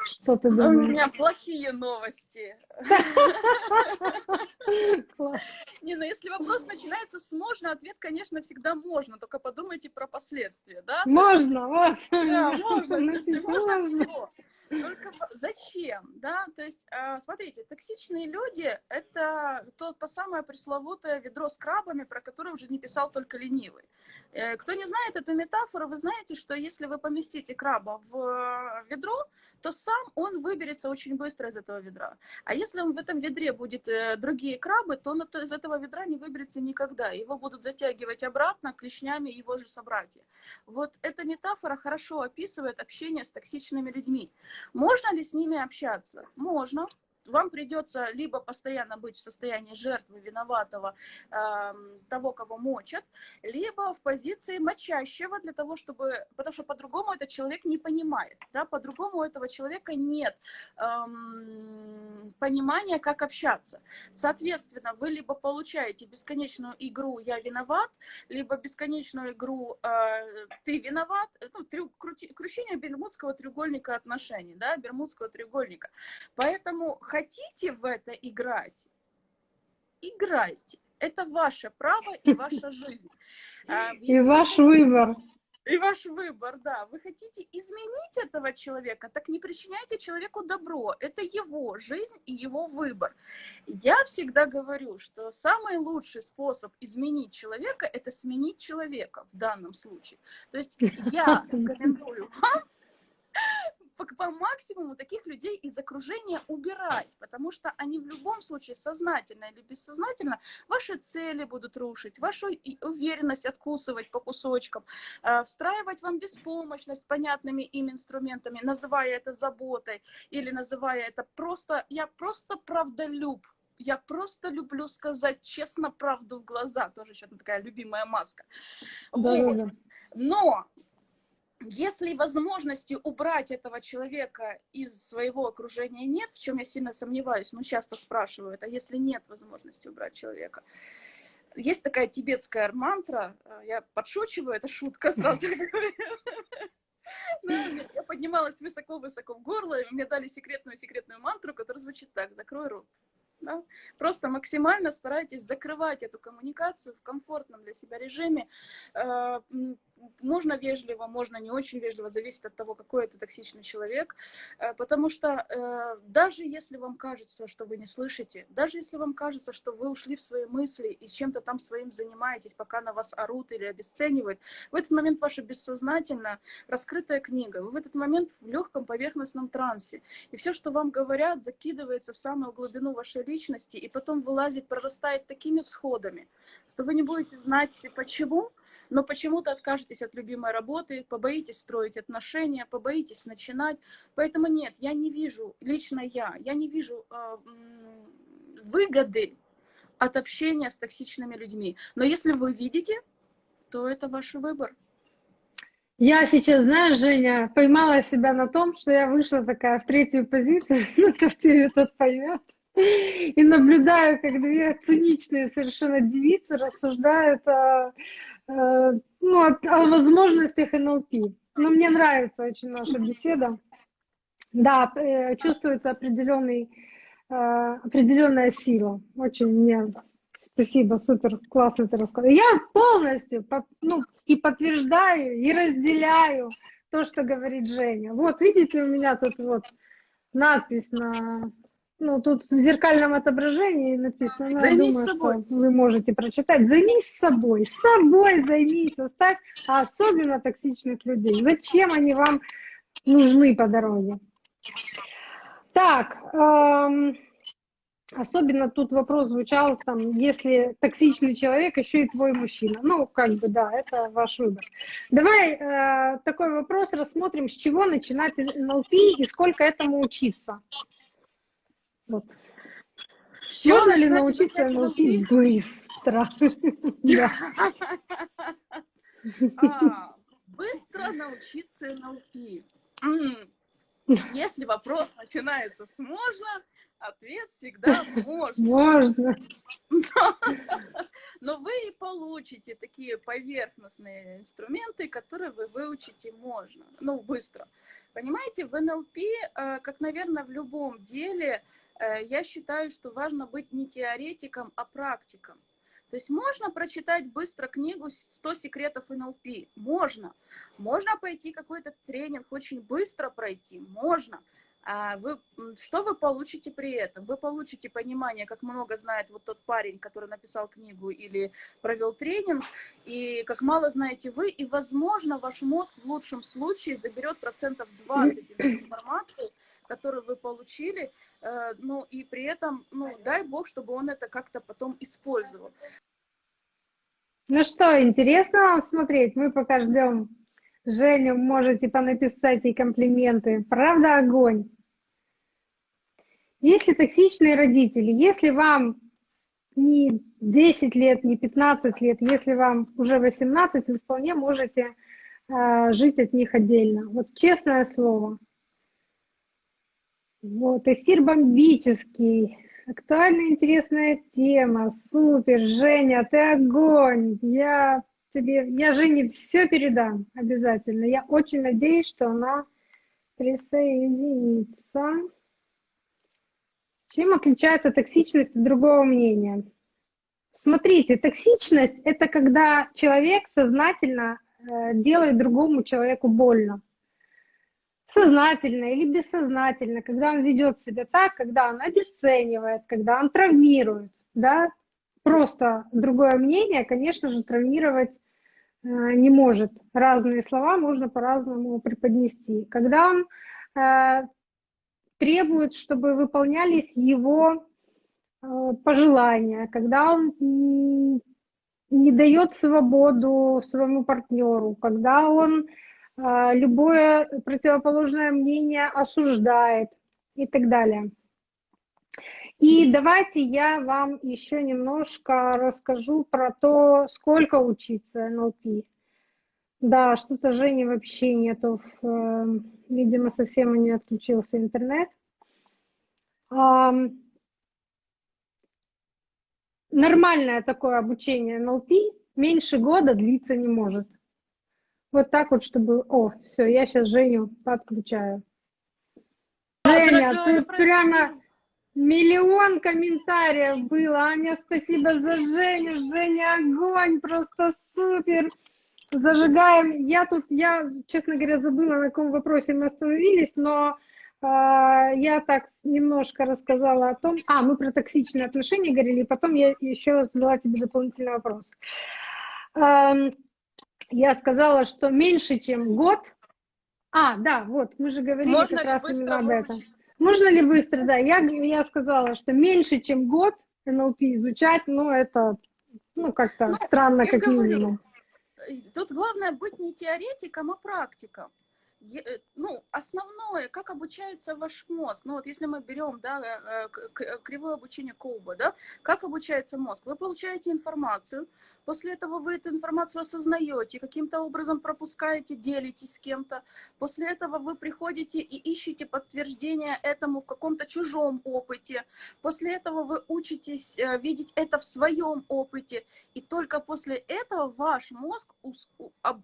[SPEAKER 1] Что ты думаешь?
[SPEAKER 2] У меня плохие новости. Не, ну если вопрос начинается с можно, ответ, конечно, всегда можно, только подумайте про последствия, да?
[SPEAKER 1] Можно, вот.
[SPEAKER 2] Да, можно, можно. Только зачем, да? То есть, а, смотрите, токсичные люди – это то, то самое пресловутое ведро с крабами, про которое уже не писал только ленивый. Э, кто не знает эту метафору, вы знаете, что если вы поместите краба в э, ведро, то сам он выберется очень быстро из этого ведра. А если он в этом ведре будет э, другие крабы, то он из этого ведра не выберется никогда. Его будут затягивать обратно клешнями его же собратья. Вот эта метафора хорошо описывает общение с токсичными людьми. Можно ли с ними общаться? Можно вам придется либо постоянно быть в состоянии жертвы, виноватого, э, того, кого мочат, либо в позиции мочащего для того, чтобы... Потому что по-другому этот человек не понимает, да, по-другому у этого человека нет эм, понимания, как общаться. Соответственно, вы либо получаете бесконечную игру «я виноват», либо бесконечную игру э, «ты виноват», ну, трю, кручение бермудского треугольника отношений, да, бермудского треугольника. Поэтому хотите в это играть, играйте. Это ваше право и ваша жизнь.
[SPEAKER 1] А, и ваш выбор.
[SPEAKER 2] И ваш выбор, да. Вы хотите изменить этого человека, так не причиняйте человеку добро. Это его жизнь и его выбор. Я всегда говорю, что самый лучший способ изменить человека – это сменить человека в данном случае. То есть я рекомендую вам по, по максимуму таких людей из окружения убирать, потому что они в любом случае сознательно или бессознательно ваши цели будут рушить, вашу уверенность откусывать по кусочкам, э, встраивать вам беспомощность понятными им инструментами, называя это заботой или называя это просто, я просто правдолюб, я просто люблю сказать честно правду в глаза, тоже сейчас такая любимая маска. Да, вот. да. Но если возможности убрать этого человека из своего окружения нет, в чем я сильно сомневаюсь, ну часто спрашивают, а если нет возможности убрать человека? Есть такая тибетская мантра, э, я подшучиваю, это шутка сразу Я поднималась высоко-высоко в горло, и мне дали секретную-секретную мантру, которая звучит так, закрой рот. Да? Просто максимально старайтесь закрывать эту коммуникацию в комфортном для себя режиме. Можно вежливо, можно не очень вежливо, зависит от того, какой это токсичный человек. Э, потому что э, даже если вам кажется, что вы не слышите, даже если вам кажется, что вы ушли в свои мысли и чем-то там своим занимаетесь, пока на вас орут или обесценивают, в этот момент ваше бессознательно раскрытая книга. Вы в этот момент в легком поверхностном трансе. И все, что вам говорят, закидывается в самую глубину вашей личности и потом вылазит, прорастает такими всходами, что вы не будете знать почему, но почему-то откажетесь от любимой работы, побоитесь строить отношения, побоитесь начинать. Поэтому нет, я не вижу, лично я, я не вижу э, выгоды от общения с токсичными людьми. Но если вы видите, то это ваш выбор.
[SPEAKER 1] Я сейчас, знаешь, Женя, поймала себя на том, что я вышла такая в третью позицию, ну, кто тебе тот поймет. И наблюдаю, как две циничные совершенно девицы рассуждают о, ну, о, о возможностях НЛП. Но мне нравится очень наша беседа. Да, э, чувствуется определенный определенная сила. Очень мне спасибо, супер, классно ты рассказал. Я полностью ну, и подтверждаю, и разделяю то, что говорит Женя. Вот, видите, у меня тут вот надпись на... Ну, тут в зеркальном отображении написано, ну, займись думаю, собой. что вы можете прочитать. Займись собой, собой займись, оставь, а особенно токсичных людей. Зачем они вам нужны по дороге? Так, эм, особенно тут вопрос звучал, там, если токсичный человек, еще и твой мужчина. Ну, как бы, да, это ваш выбор. Давай э, такой вопрос рассмотрим, с чего начинать НЛП и сколько этому учиться. Вот. Можно ли научиться НЛП быстро?
[SPEAKER 2] А, быстро научиться НЛП. Если вопрос начинается с «можно», ответ всегда «можно».
[SPEAKER 1] Можно.
[SPEAKER 2] Но вы и получите такие поверхностные инструменты, которые вы выучите можно, ну, быстро. Понимаете, в НЛП, э, как, наверное, в любом деле, я считаю, что важно быть не теоретиком, а практиком. То есть можно прочитать быстро книгу «100 секретов НЛП»? Можно. Можно пойти какой-то тренинг очень быстро пройти? Можно. А вы, что вы получите при этом? Вы получите понимание, как много знает вот тот парень, который написал книгу или провел тренинг, и как мало знаете вы, и, возможно, ваш мозг в лучшем случае заберет процентов 20 из информации, которую вы получили, э, ну и при этом, ну дай бог, чтобы он это как-то потом использовал.
[SPEAKER 1] Ну что, интересно вам смотреть? Мы пока ждем Женю, можете понаписать ей комплименты. Правда, огонь. Если токсичные родители, если вам не 10 лет, не 15 лет, если вам уже 18, вы вполне можете э, жить от них отдельно. Вот честное слово. Вот, эфир бомбический, актуальная интересная тема, супер, Женя, ты огонь, я тебе, я Жене все передам обязательно, я очень надеюсь, что она присоединится. Чем отличается токсичность от другого мнения? Смотрите, токсичность – это когда человек сознательно э, делает другому человеку больно сознательно или бессознательно, когда он ведет себя так, когда он обесценивает, когда он травмирует, да, просто другое мнение, конечно же, травмировать э, не может. Разные слова можно по-разному преподнести. Когда он э, требует, чтобы выполнялись его э, пожелания, когда он не дает свободу своему партнеру, когда он а, любое противоположное мнение осуждает и так далее. И давайте я вам еще немножко расскажу про то, сколько учиться НЛП. Да, что-то Жени вообще нету, э, видимо, совсем у нее отключился интернет. Нормальное такое обучение НЛП меньше года длиться не может. Вот так вот, чтобы... О, все, я сейчас Женю подключаю. Женя, ты прямо миллион комментариев было. Аня, спасибо за Женю. Женя, огонь, просто супер. Зажигаем. Я тут, я, честно говоря, забыла, на каком вопросе мы остановились, но э, я так немножко рассказала о том... А, мы про токсичные отношения говорили, и потом я еще задала тебе дополнительный вопрос. Эм, я сказала, что меньше, чем год. А, да, вот, мы же говорили Можно как раз именно об этом. Можно ли быстро, да. Я, я сказала, что меньше, чем год НЛП изучать, ну, это, ну, как-то ну, странно, как минимум.
[SPEAKER 2] Тут главное быть не теоретиком, а практиком. Э, ну, основное, как обучается ваш мозг. Ну, вот если мы берем, да, э, э, кривое обучение Коуба, да, как обучается мозг? Вы получаете информацию, после этого вы эту информацию осознаете, каким-то образом пропускаете, делитесь с кем-то, после этого вы приходите и ищете подтверждение этому в каком-то чужом опыте, после этого вы учитесь видеть это в своем опыте, и только после этого ваш мозг,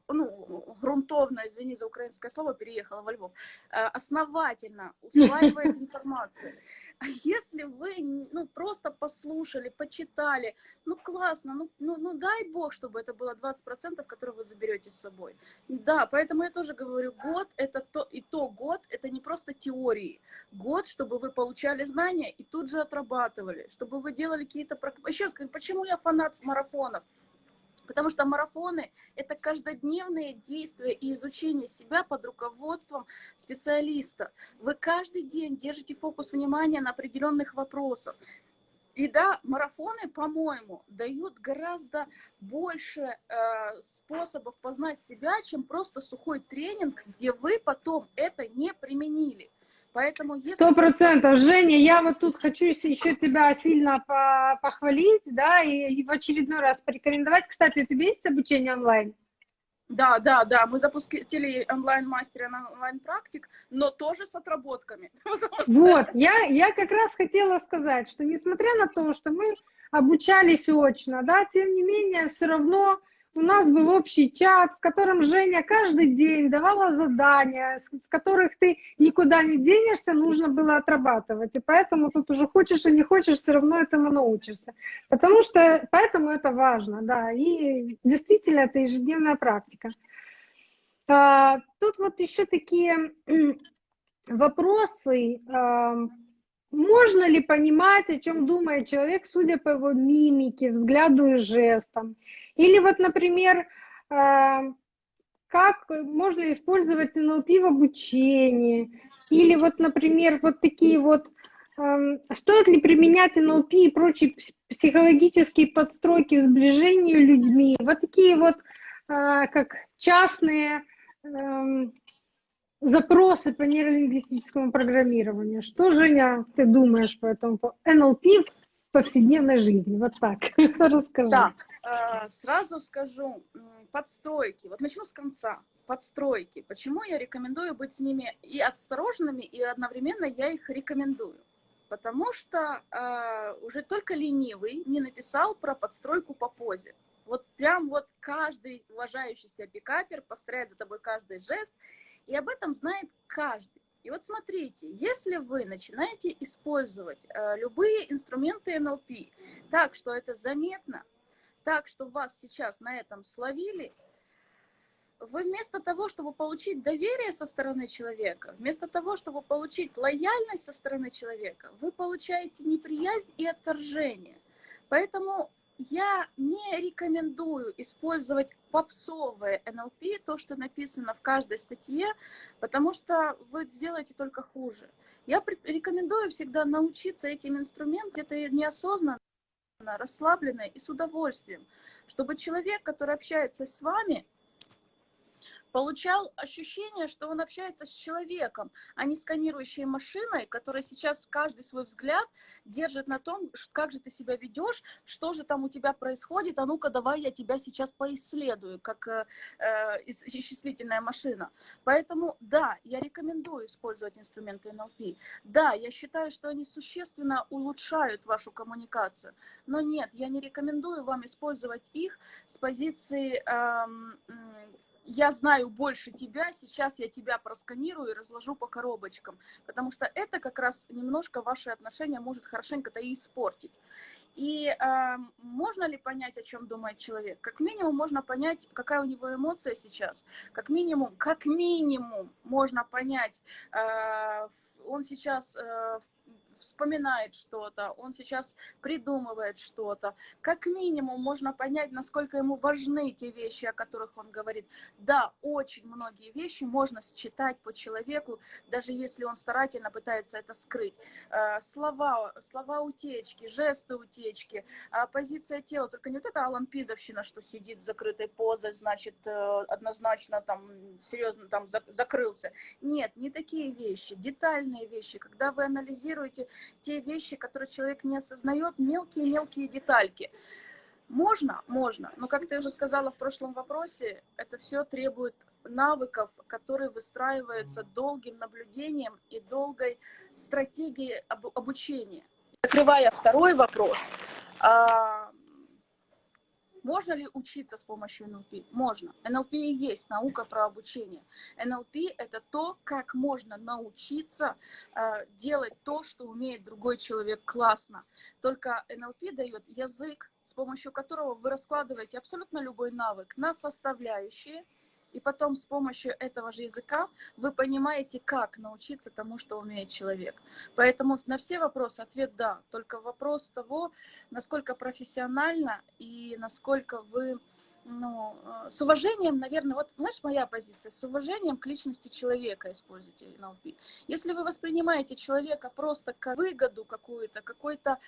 [SPEAKER 2] ну, грунтовно, извини за украинское слово, Ростова переехала во Львов, э, основательно усваивает информацию. А если вы ну, просто послушали, почитали, ну классно, ну, ну, ну дай бог, чтобы это было 20%, которые вы заберете с собой. Да, поэтому я тоже говорю, год это то, и то год, это не просто теории. Год, чтобы вы получали знания и тут же отрабатывали, чтобы вы делали какие-то... Еще скажу, почему я фанат марафонов? Потому что марафоны – это каждодневные действия и изучение себя под руководством специалиста. Вы каждый день держите фокус внимания на определенных вопросах. И да, марафоны, по-моему, дают гораздо больше э, способов познать себя, чем просто сухой тренинг, где вы потом это не применили. Поэтому
[SPEAKER 1] Сто процентов. Женя, я вот тут хочу еще тебя сильно похвалить, да, и в очередной раз порекомендовать. Кстати, у тебя есть обучение онлайн?
[SPEAKER 2] Да, да, да, мы запустили онлайн-мастера на онлайн-практик, но тоже с отработками.
[SPEAKER 1] Вот, я, я как раз хотела сказать, что несмотря на то, что мы обучались очно, да, тем не менее, все равно у нас был общий чат, в котором Женя каждый день давала задания, с которых ты никуда не денешься, нужно было отрабатывать. И поэтому тут уже хочешь и не хочешь, все равно этому научишься. Потому что поэтому это важно, да. И действительно это ежедневная практика. А, тут вот еще такие вопросы. Можно ли понимать, о чем думает человек, судя по его мимике, взгляду и жестам? Или вот, например, э, как можно использовать НЛП в обучении? Или вот, например, вот такие вот, эм, стоит ли применять НЛП и прочие психологические подстройки в сближении людьми? Вот такие вот, э, как частные эм, запросы по нейролингвистическому программированию. Что, Женя, ты думаешь по этому? НЛП в повседневной жизни, вот так, расскажи.
[SPEAKER 2] Да, сразу скажу, подстройки, вот начну с конца, подстройки. Почему я рекомендую быть с ними и осторожными, и одновременно я их рекомендую? Потому что э, уже только ленивый не написал про подстройку по позе. Вот прям вот каждый уважающийся пикапер повторяет за тобой каждый жест, и об этом знает каждый. И вот смотрите, если вы начинаете использовать э, любые инструменты НЛП так, что это заметно, так, что вас сейчас на этом словили, вы вместо того, чтобы получить доверие со стороны человека, вместо того, чтобы получить лояльность со стороны человека, вы получаете неприязнь и отторжение. Поэтому я не рекомендую использовать попсовое НЛП, то, что написано в каждой статье, потому что вы сделаете только хуже. Я рекомендую всегда научиться этим инструментам, это неосознанно, расслабленно и с удовольствием, чтобы человек, который общается с вами, получал ощущение, что он общается с человеком, а не сканирующей машиной, которая сейчас каждый свой взгляд держит на том, как же ты себя ведешь, что же там у тебя происходит, а ну-ка давай я тебя сейчас поисследую, как э, э исчислительная машина. Поэтому да, я рекомендую использовать инструменты NLP. Да, я считаю, что они существенно улучшают вашу коммуникацию, но нет, я не рекомендую вам использовать их с позиции э, я знаю больше тебя, сейчас я тебя просканирую и разложу по коробочкам, потому что это как раз немножко ваши отношения может хорошенько-то и испортить. И э, можно ли понять, о чем думает человек? Как минимум можно понять, какая у него эмоция сейчас. Как минимум, как минимум можно понять, э, он сейчас э, вспоминает что-то, он сейчас придумывает что-то. Как минимум можно понять, насколько ему важны те вещи, о которых он говорит. Да, очень многие вещи можно считать по человеку, даже если он старательно пытается это скрыть. Э, слова, слова утечки, жесты утечки, а позиция тела, только не вот это Алан Пизовщина, что сидит с закрытой позой, значит, э, однозначно там серьезно там закрылся. Нет, не такие вещи, детальные вещи, когда вы анализируете те вещи, которые человек не осознает, мелкие-мелкие детальки. Можно? Можно. Но, как ты уже сказала в прошлом вопросе, это все требует навыков, которые выстраиваются долгим наблюдением и долгой стратегией обучения. Закрывая второй вопрос, а, Можно ли учиться с помощью НЛП? Можно. НЛП и есть наука про обучение. НЛП – это то, как можно научиться э, делать то, что умеет другой человек классно. Только НЛП дает язык, с помощью которого вы раскладываете абсолютно любой навык на составляющие – и потом с помощью этого же языка вы понимаете, как научиться тому, что умеет человек. Поэтому на все вопросы ответ «да». Только вопрос того, насколько профессионально и насколько вы ну, э, с уважением, наверное, вот, знаешь, моя позиция, с уважением к личности человека используйте NLP. Если вы воспринимаете человека просто как выгоду какую-то, какой-то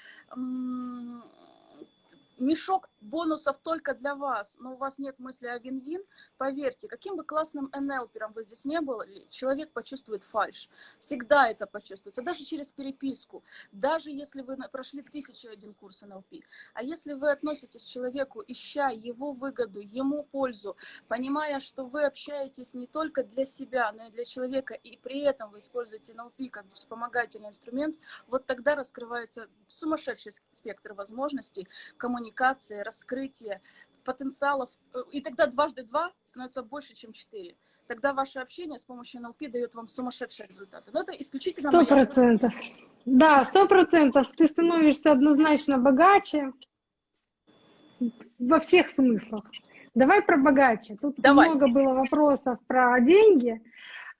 [SPEAKER 2] мешок бонусов только для вас, но у вас нет мысли о вин-вин, поверьте, каким бы классным НЛпером вы здесь не были, человек почувствует фальш. Всегда это почувствуется, даже через переписку, даже если вы прошли тысячу один курс НЛП. А если вы относитесь к человеку, ища его выгоду, ему пользу, понимая, что вы общаетесь не только для себя, но и для человека, и при этом вы используете НЛП как вспомогательный инструмент, вот тогда раскрывается сумасшедший спектр возможностей коммуникации, раскрытие потенциалов, э, и тогда дважды два становится больше, чем четыре. Тогда ваше общение с помощью НЛП дает вам сумасшедшие результаты. Но это исключительно...
[SPEAKER 1] Сто процентов. Да, сто процентов. Ты становишься однозначно богаче во всех смыслах. Давай про богаче. Тут Давай. много было вопросов про деньги.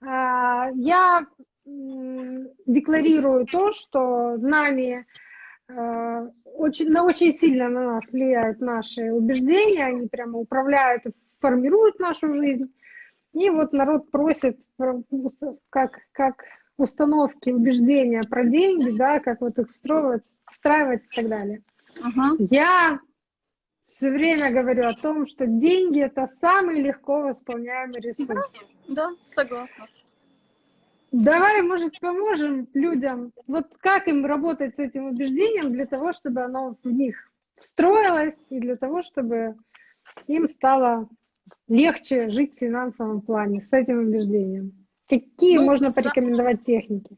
[SPEAKER 1] А, я декларирую то, что нами очень, на очень сильно на нас влияют наши убеждения, они прямо управляют и формируют нашу жизнь. И вот народ просит как, как установки, убеждения про деньги, да, как вот их встраивать, встраивать и так далее. Ага. Я все время говорю о том, что деньги это самый легко восполняемый ресурс. Да,
[SPEAKER 2] да согласна.
[SPEAKER 1] Давай, может, поможем людям, вот как им работать с этим убеждением для того, чтобы оно в них встроилось и для того, чтобы им стало легче жить в финансовом плане с этим убеждением. Какие ну, можно порекомендовать техники?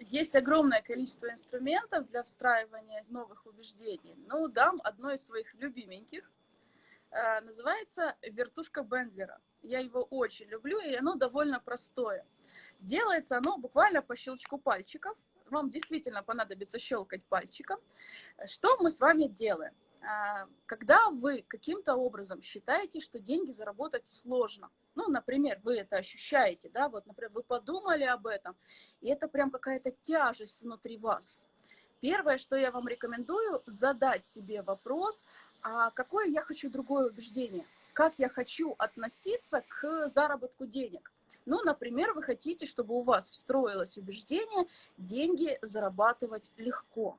[SPEAKER 2] Есть огромное количество инструментов для встраивания новых убеждений. Ну, дам одно из своих любименьких. Э, называется вертушка Бендлера. Я его очень люблю, и оно довольно простое. Делается оно буквально по щелчку пальчиков. Вам действительно понадобится щелкать пальчиком. Что мы с вами делаем? А, когда вы каким-то образом считаете, что деньги заработать сложно, ну, например, вы это ощущаете, да, вот, например, вы подумали об этом, и это прям какая-то тяжесть внутри вас. Первое, что я вам рекомендую, задать себе вопрос, а какое я хочу другое убеждение? Как я хочу относиться к заработку денег? Ну, например, вы хотите, чтобы у вас встроилось убеждение деньги зарабатывать легко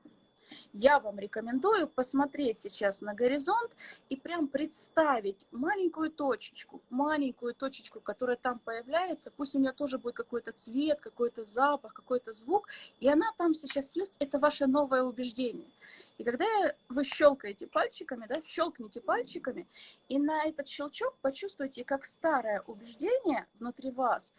[SPEAKER 2] я вам рекомендую посмотреть сейчас на горизонт и прям представить маленькую точечку, маленькую точечку, которая там появляется, пусть у нее тоже будет какой-то цвет, какой-то запах, какой-то звук, и она там сейчас есть, это ваше новое убеждение. И когда вы щелкаете пальчиками, да, щелкните пальчиками, и на этот щелчок почувствуйте, как старое убеждение внутри вас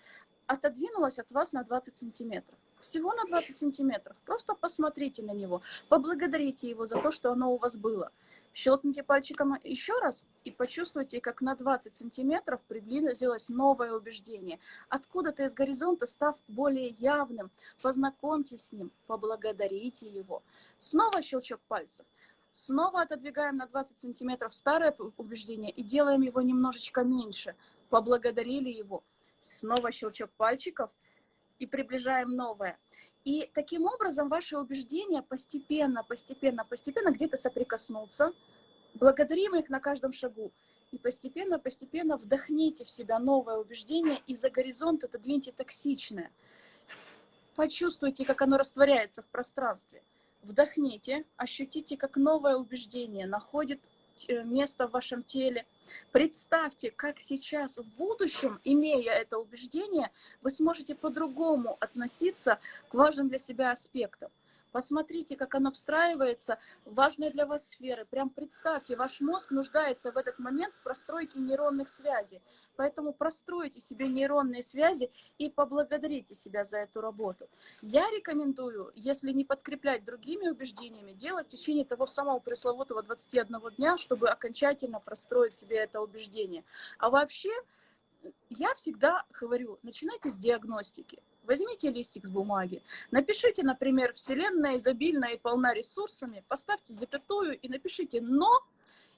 [SPEAKER 2] отодвинулось от вас на 20 сантиметров всего на 20 сантиметров. Просто посмотрите на него, поблагодарите его за то, что оно у вас было. Щелкните пальчиком еще раз и почувствуйте, как на 20 сантиметров приблизилось новое убеждение. Откуда-то из горизонта, став более явным, познакомьтесь с ним, поблагодарите его. Снова щелчок пальцев. Снова отодвигаем на 20 сантиметров старое убеждение и делаем его немножечко меньше. Поблагодарили его. Снова щелчок пальчиков – и приближаем новое. И таким образом ваши убеждения постепенно, постепенно, постепенно где-то соприкоснутся. Благодарим их на каждом шагу. И постепенно, постепенно вдохните в себя новое убеждение и за горизонт отодвиньте токсичное. Почувствуйте, как оно растворяется в пространстве. Вдохните, ощутите, как новое убеждение находит место в вашем теле. Представьте, как сейчас в будущем, имея это убеждение, вы сможете по-другому относиться к важным для себя аспектам. Посмотрите, как оно встраивается в важные для вас сферы. Прям представьте, ваш мозг нуждается в этот момент в простройке нейронных связей. Поэтому простройте себе нейронные связи и поблагодарите себя за эту работу. Я рекомендую, если не подкреплять другими убеждениями, делать в течение того самого пресловутого 21 дня, чтобы окончательно простроить себе это убеждение. А вообще, я всегда говорю, начинайте с диагностики. Возьмите листик с бумаги, напишите, например, «Вселенная изобильна и полна ресурсами», поставьте запятую и напишите «но»,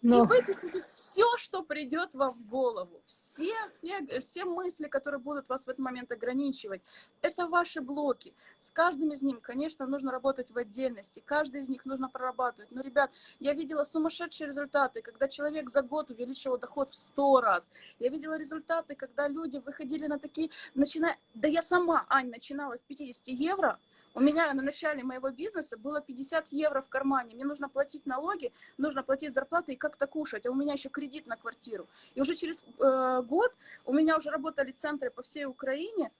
[SPEAKER 2] но... И выпишите все, что придет вам в голову. Все, все, все мысли, которые будут вас в этот момент ограничивать. Это ваши блоки. С каждым из них, конечно, нужно работать в отдельности. Каждый из них нужно прорабатывать. Но, ребят, я видела сумасшедшие результаты, когда человек за год увеличивал доход в 100 раз. Я видела результаты, когда люди выходили на такие... Начиная... Да я сама, Ань, начинала с 50 евро, у меня на начале моего бизнеса было 50 евро в кармане. Мне нужно платить налоги, нужно платить зарплаты и как-то кушать. А у меня еще кредит на квартиру. И уже через э, год у меня уже работали центры по всей Украине.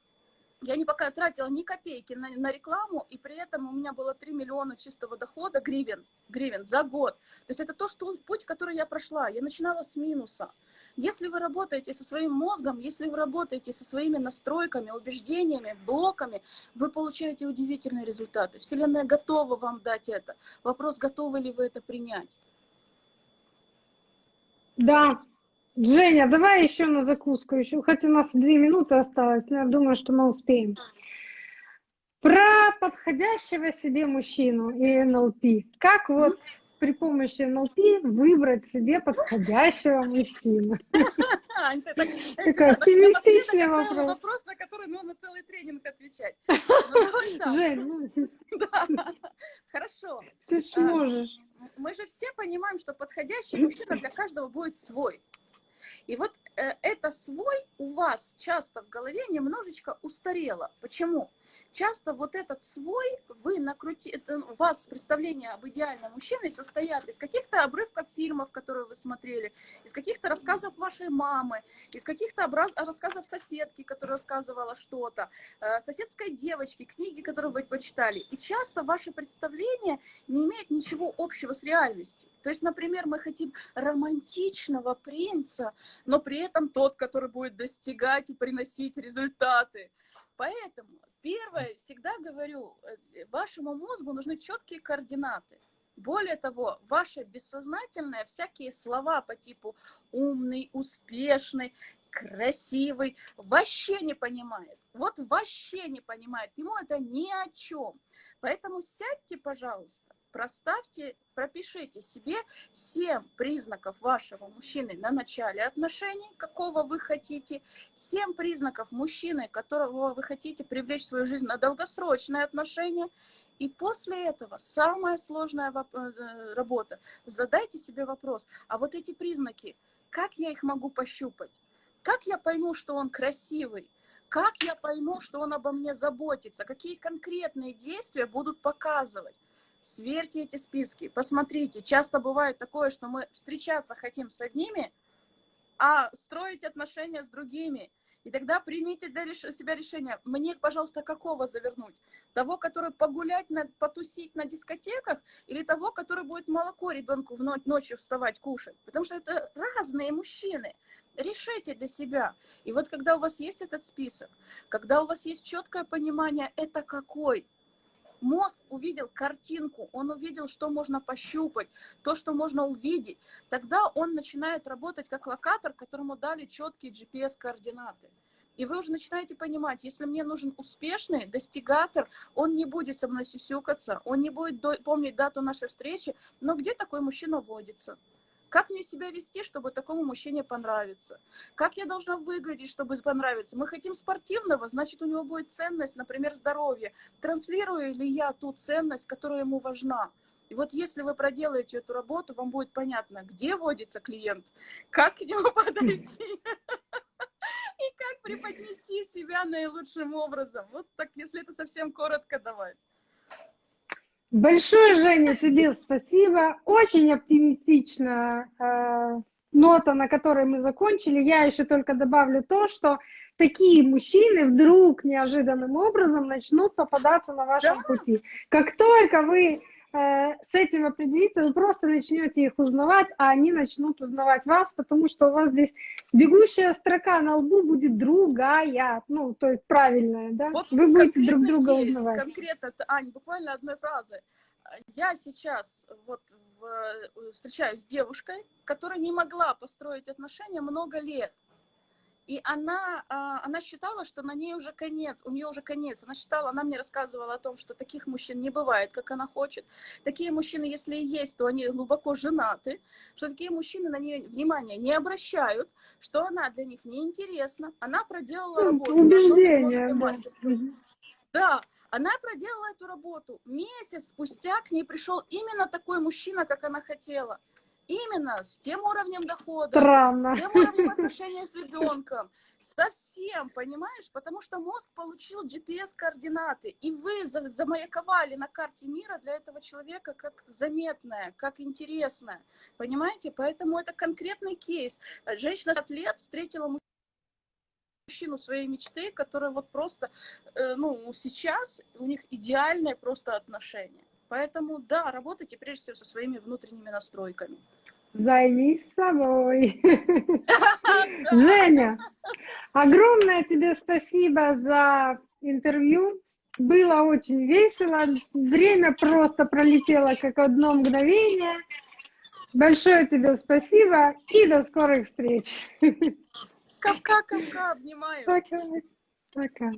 [SPEAKER 2] Я не пока тратила ни копейки на, на рекламу, и при этом у меня было 3 миллиона чистого дохода гривен, гривен за год. То есть это то, что, путь, который я прошла. Я начинала с минуса. Если вы работаете со своим мозгом, если вы работаете со своими настройками, убеждениями, блоками, вы получаете удивительные результаты. Вселенная готова вам дать это. Вопрос, готовы ли вы это принять.
[SPEAKER 1] Да. Женя, давай еще на закуску, еще, хоть у нас две минуты осталось, но я думаю, что мы успеем. Про подходящего себе мужчину и НЛП. Как вот при помощи НЛП выбрать себе подходящего мужчину?
[SPEAKER 2] Такой оптимистичный вопрос. Вопрос, на который нужно целый тренинг отвечать.
[SPEAKER 1] Ну, Жень, ну,
[SPEAKER 2] Хорошо.
[SPEAKER 1] Ты ж а, можешь.
[SPEAKER 2] Мы же все понимаем, что подходящий мужчина для каждого будет свой. И вот э, это свой у вас часто в голове немножечко устарело. Почему? Часто вот этот свой, вы накрути, это у вас представление об идеальном мужчине состоят из каких-то обрывков фильмов, которые вы смотрели, из каких-то рассказов вашей мамы, из каких-то рассказов соседки, которая рассказывала что-то, э, соседской девочки, книги, которые вы почитали. И часто ваше представление не имеет ничего общего с реальностью. То есть, например, мы хотим романтичного принца, но при этом тот, который будет достигать и приносить результаты. Поэтому первое, всегда говорю, э, вашему мозгу нужны четкие координаты. Более того, ваше бессознательное, всякие слова по типу умный, успешный, красивый, вообще не понимает. Вот вообще не понимает. Ему это ни о чем. Поэтому сядьте, пожалуйста, проставьте, пропишите себе 7 признаков вашего мужчины на начале отношений, какого вы хотите, 7 признаков мужчины, которого вы хотите привлечь в свою жизнь на долгосрочные отношения, и после этого самая сложная э, работа. Задайте себе вопрос, а вот эти признаки, как я их могу пощупать? Как я пойму, что он красивый? Как я пойму, что он обо мне заботится? Какие конкретные действия будут показывать? Сверьте эти списки, посмотрите. Часто бывает такое, что мы встречаться хотим с одними, а строить отношения с другими. И тогда примите для реш... себя решение, мне, пожалуйста, какого завернуть? Того, который погулять, на... потусить на дискотеках, или того, который будет молоко ребенку в ночь, ночью вставать, кушать? Потому что это разные мужчины. Решите для себя. И вот когда у вас есть этот список, когда у вас есть четкое понимание, это какой, мозг увидел картинку, он увидел, что можно пощупать, то, что можно увидеть, тогда он начинает работать как локатор, которому дали четкие GPS-координаты. И вы уже начинаете понимать, если мне нужен успешный достигатор, он не будет со мной сюсюкаться, он не будет помнить дату нашей встречи, но где такой мужчина водится? Как мне себя вести, чтобы такому мужчине понравиться? Как я должна выглядеть, чтобы понравиться? Мы хотим спортивного, значит, у него будет ценность, например, здоровье. Транслирую ли я ту ценность, которая ему важна? И вот если вы проделаете эту работу, вам будет понятно, где водится клиент, как к нему подойти и как преподнести себя наилучшим образом. Вот так, если это совсем коротко давать.
[SPEAKER 1] Большое, Женя, тебе спасибо. Очень оптимистичная э, нота, на которой мы закончили. Я еще только добавлю то, что такие мужчины вдруг неожиданным образом начнут попадаться на вашем
[SPEAKER 2] Да.
[SPEAKER 1] пути. Как только вы с этим определитесь, вы просто начнете их узнавать, а они начнут узнавать вас, потому что у вас здесь бегущая строка на лбу будет другая, ну, то есть правильная, да?
[SPEAKER 2] Вот
[SPEAKER 1] вы будете друг друга
[SPEAKER 2] есть,
[SPEAKER 1] узнавать.
[SPEAKER 2] Конкретно, Ань, буквально одной фразы. Я сейчас вот в- э, встречаюсь с девушкой, которая не могла построить отношения много лет. И она, а, она считала, что на ней уже конец, у нее уже конец. Она считала, она мне рассказывала о том, что таких мужчин не бывает, как она хочет. Такие мужчины, если и есть, то они глубоко женаты, что такие мужчины на нее внимания не обращают, что она для них неинтересна. Она проделала
[SPEAKER 1] Ну,
[SPEAKER 2] работу.
[SPEAKER 1] убеждение.
[SPEAKER 2] Да, она проделала эту работу. Месяц спустя к ней пришел именно такой мужчина, как она хотела. Именно с тем уровнем дохода,
[SPEAKER 1] Странно.
[SPEAKER 2] с тем уровнем отношения с ребенком. Совсем, понимаешь? Потому что мозг получил GPS-координаты, и вы за- замаяковали на карте мира для этого человека как заметное, как интересное. Понимаете? Поэтому это конкретный кейс. Женщина от лет встретила мужчину своей мечты, который вот просто, э, ну, сейчас у них идеальное просто отношение. Поэтому, да, работайте прежде всего со своими внутренними настройками.
[SPEAKER 1] Займись собой. Женя, огромное тебе спасибо за интервью. Было очень весело. Время просто пролетело как одно мгновение. Большое тебе спасибо и до скорых встреч.
[SPEAKER 2] Капка, капка, обнимаю.
[SPEAKER 1] Пока. Пока.